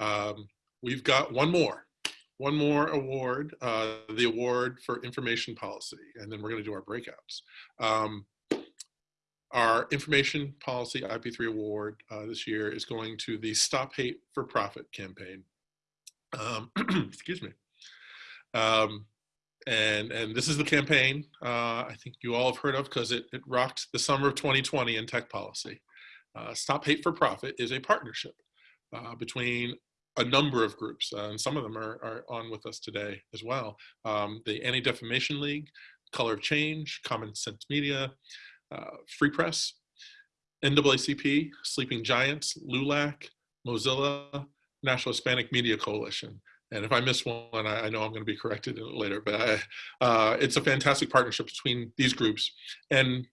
Um, we've got one more, one more award, uh, the award for information policy, and then we're going to do our breakouts. Um, our information policy IP3 award uh, this year is going to the Stop Hate for Profit campaign. Um, excuse me. Um, and and this is the campaign uh, I think you all have heard of because it, it rocked the summer of 2020 in tech policy. Uh, Stop Hate for Profit is a partnership uh, between a number of groups, uh, and some of them are, are on with us today as well. Um, the Anti-Defamation League, Color of Change, Common Sense Media, uh, Free Press, NAACP, Sleeping Giants, LULAC, Mozilla, National Hispanic Media Coalition. And if I miss one, I, I know I'm going to be corrected later, but I, uh, it's a fantastic partnership between these groups. And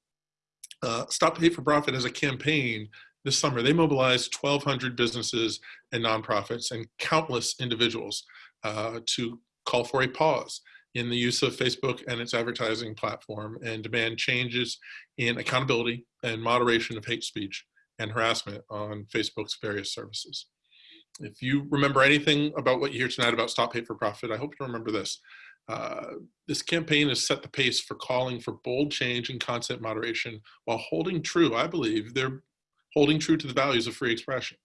uh, Stop Hate for Profit as a campaign this summer, they mobilized 1,200 businesses and nonprofits and countless individuals uh, to call for a pause in the use of Facebook and its advertising platform and demand changes in accountability and moderation of hate speech and harassment on Facebook's various services. If you remember anything about what you hear tonight about Stop Hate for Profit, I hope you remember this. Uh, this campaign has set the pace for calling for bold change in content moderation while holding true, I believe, they're holding true to the values of free expression.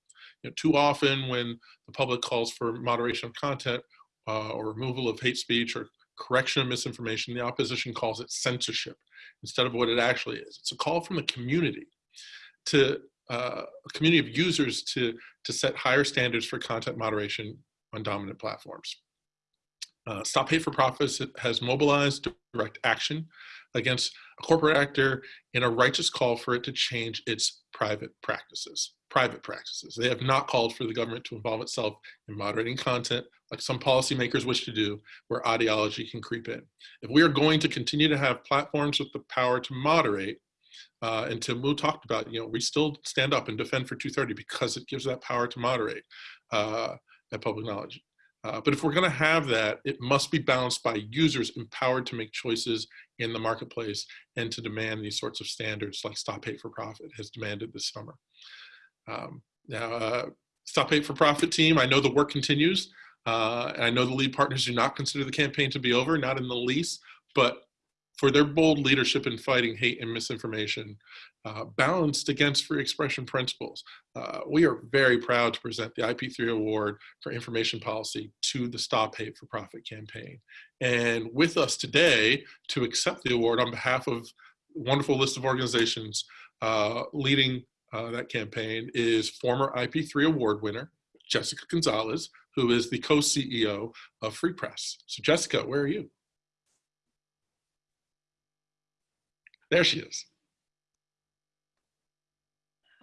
You know, too often when the public calls for moderation of content uh, or removal of hate speech or correction of misinformation, the opposition calls it censorship instead of what it actually is. It's a call from the community to uh, a community of users to, to set higher standards for content moderation on dominant platforms. Uh, Stop Hate for Profits has mobilized direct action against a corporate actor in a righteous call for it to change its private practices. Private practices. They have not called for the government to involve itself in moderating content like some policymakers wish to do, where ideology can creep in. If we are going to continue to have platforms with the power to moderate, uh, and Tim Wu talked about, you know, we still stand up and defend for 230 because it gives that power to moderate uh, that public knowledge. Uh, but if we're going to have that, it must be balanced by users empowered to make choices in the marketplace and to demand these sorts of standards like Stop Hate for Profit has demanded this summer. Um, now, uh, Stop Hate for Profit team, I know the work continues. Uh, and I know the lead partners do not consider the campaign to be over, not in the least, but for their bold leadership in fighting hate and misinformation, uh, balanced against free expression principles. Uh, we are very proud to present the IP3 Award for Information Policy to the Stop Hate for Profit campaign. And with us today to accept the award on behalf of wonderful list of organizations uh, leading uh, that campaign is former IP3 Award winner, Jessica Gonzalez, who is the co-CEO of Free Press. So Jessica, where are you? There she is.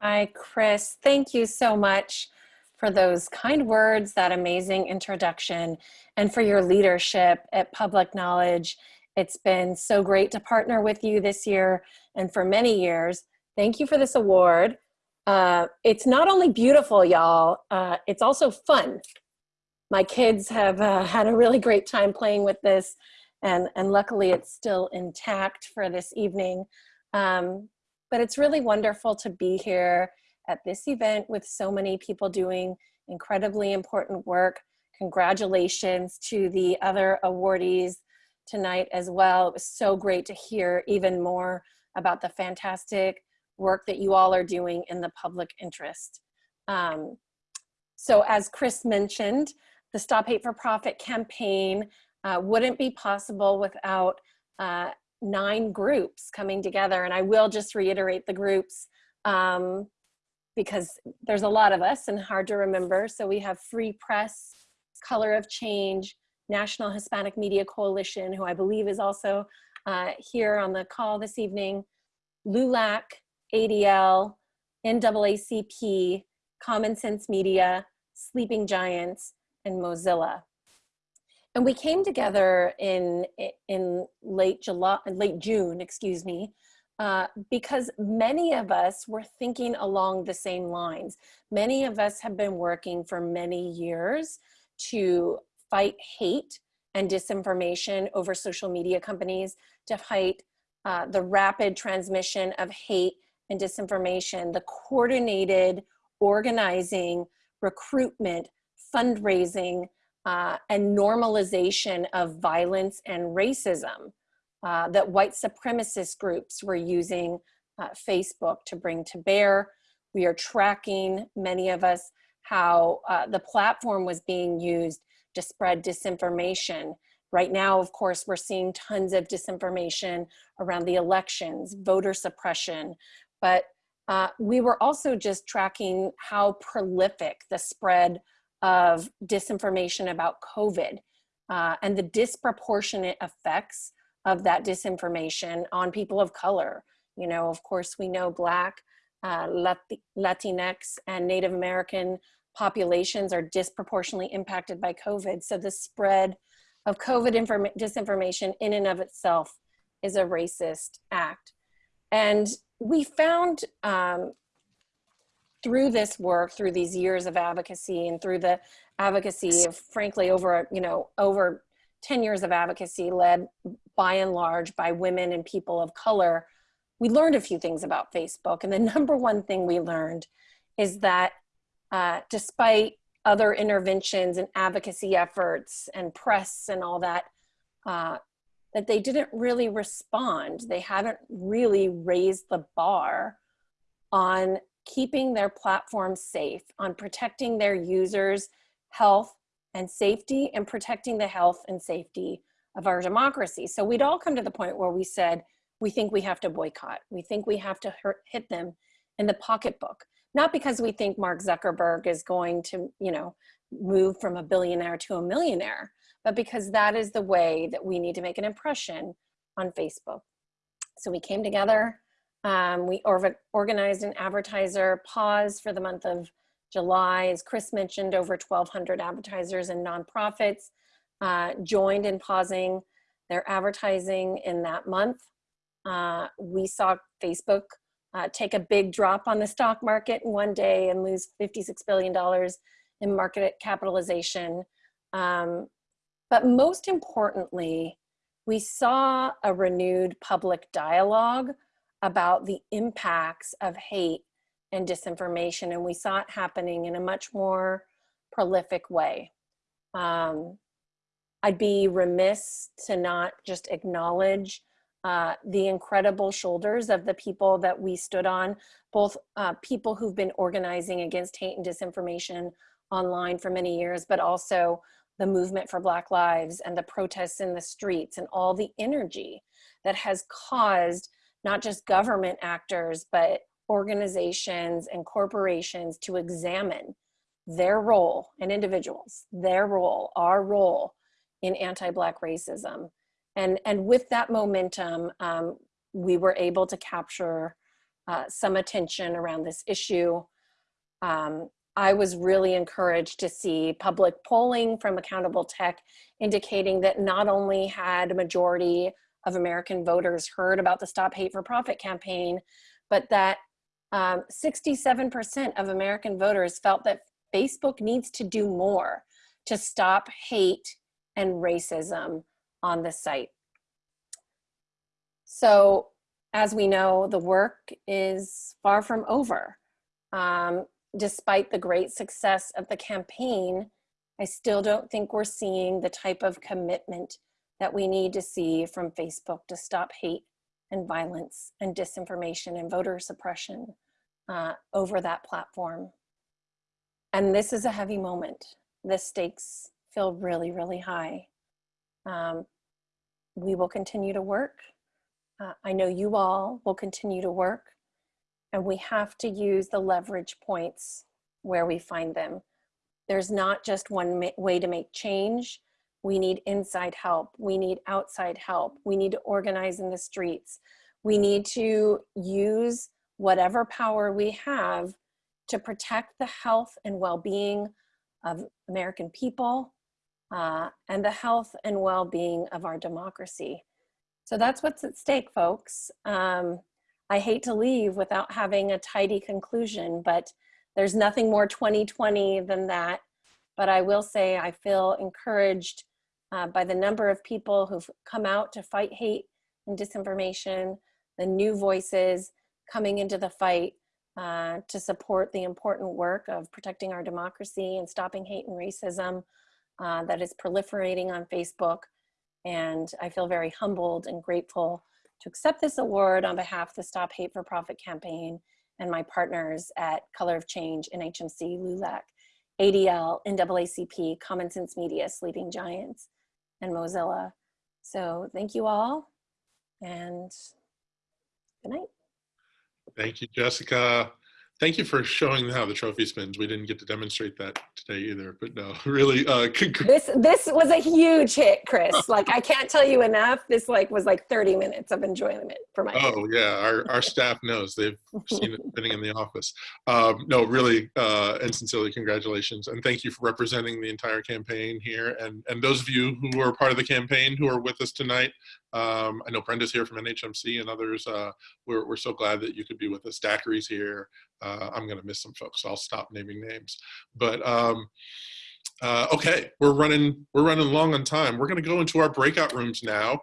Hi, Chris. Thank you so much for those kind words, that amazing introduction, and for your leadership at Public Knowledge. It's been so great to partner with you this year and for many years. Thank you for this award. Uh, it's not only beautiful, y'all, uh, it's also fun. My kids have uh, had a really great time playing with this and, and luckily it's still intact for this evening. Um, but it's really wonderful to be here at this event with so many people doing incredibly important work. Congratulations to the other awardees tonight as well. It was so great to hear even more about the fantastic work that you all are doing in the public interest. Um, so as Chris mentioned, the Stop Hate for Profit campaign uh, wouldn't be possible without uh, nine groups coming together. And I will just reiterate the groups um, because there's a lot of us and hard to remember. So we have Free Press, Color of Change, National Hispanic Media Coalition, who I believe is also uh, here on the call this evening, LULAC, ADL, NAACP, Common Sense Media, Sleeping Giants, and Mozilla. And we came together in, in late July, late June, excuse me, uh, because many of us were thinking along the same lines. Many of us have been working for many years to fight hate and disinformation over social media companies, to fight uh, the rapid transmission of hate and disinformation, the coordinated organizing, recruitment, fundraising uh, and normalization of violence and racism uh, that white supremacist groups were using uh, Facebook to bring to bear. We are tracking, many of us, how uh, the platform was being used to spread disinformation. Right now, of course, we're seeing tons of disinformation around the elections, voter suppression, but uh, we were also just tracking how prolific the spread of disinformation about COVID uh, and the disproportionate effects of that disinformation on people of color. You know, of course, we know Black, uh, Latinx, and Native American populations are disproportionately impacted by COVID. So the spread of COVID disinformation in and of itself is a racist act. And we found um, through this work, through these years of advocacy and through the advocacy of frankly over, you know, over 10 years of advocacy led by and large by women and people of color, we learned a few things about Facebook. And the number one thing we learned is that uh, despite other interventions and advocacy efforts and press and all that, uh, that they didn't really respond. They haven't really raised the bar on keeping their platform safe, on protecting their users' health and safety and protecting the health and safety of our democracy. So we'd all come to the point where we said, we think we have to boycott. We think we have to hurt, hit them in the pocketbook. Not because we think Mark Zuckerberg is going to, you know, move from a billionaire to a millionaire, but because that is the way that we need to make an impression on Facebook. So we came together, um, we or organized an advertiser pause for the month of July. As Chris mentioned, over 1,200 advertisers and nonprofits uh, joined in pausing their advertising in that month. Uh, we saw Facebook uh, take a big drop on the stock market in one day and lose $56 billion in market capitalization. Um, but most importantly, we saw a renewed public dialogue about the impacts of hate and disinformation, and we saw it happening in a much more prolific way. Um, I'd be remiss to not just acknowledge uh, the incredible shoulders of the people that we stood on, both uh, people who've been organizing against hate and disinformation online for many years, but also the movement for Black Lives and the protests in the streets and all the energy that has caused not just government actors, but organizations and corporations to examine their role and individuals, their role, our role in anti-Black racism. And, and with that momentum, um, we were able to capture uh, some attention around this issue. Um, I was really encouraged to see public polling from Accountable Tech indicating that not only had a majority of American voters heard about the Stop Hate for Profit campaign, but that 67% um, of American voters felt that Facebook needs to do more to stop hate and racism on the site. So as we know, the work is far from over. Um, despite the great success of the campaign, I still don't think we're seeing the type of commitment that we need to see from Facebook to stop hate and violence and disinformation and voter suppression uh, over that platform. And this is a heavy moment. The stakes feel really, really high. Um, we will continue to work. Uh, I know you all will continue to work and we have to use the leverage points where we find them. There's not just one way to make change. We need inside help. We need outside help. We need to organize in the streets. We need to use whatever power we have to protect the health and well-being of American people uh, and the health and well-being of our democracy. So that's what's at stake, folks. Um, I hate to leave without having a tidy conclusion, but there's nothing more 2020 than that. But I will say I feel encouraged uh, by the number of people who've come out to fight hate and disinformation, the new voices coming into the fight, uh, to support the important work of protecting our democracy and stopping hate and racism uh, that is proliferating on Facebook. And I feel very humbled and grateful to accept this award on behalf of the Stop Hate for Profit campaign and my partners at Color of Change, NHMC, LULAC, ADL, NAACP, Common Sense Media, Sleeping Giants, and Mozilla. So thank you all and good night. Thank you, Jessica. Thank you for showing how the trophy spins. We didn't get to demonstrate that today either, but no, really, uh. This this was a huge hit, Chris. Like I can't tell you enough. This like was like 30 minutes of enjoyment for my. Oh yeah, our, our staff knows. They've seen it spinning in the office. Um, no, really, uh, and sincerely congratulations. And thank you for representing the entire campaign here. And, and those of you who are part of the campaign who are with us tonight, um, I know Brenda's here from NHMC and others. Uh, we're, we're so glad that you could be with us. Daiquiri's here. Uh, I'm going to miss some folks. So I'll stop naming names. But um, uh, okay, we're running we're running long on time. We're going to go into our breakout rooms now.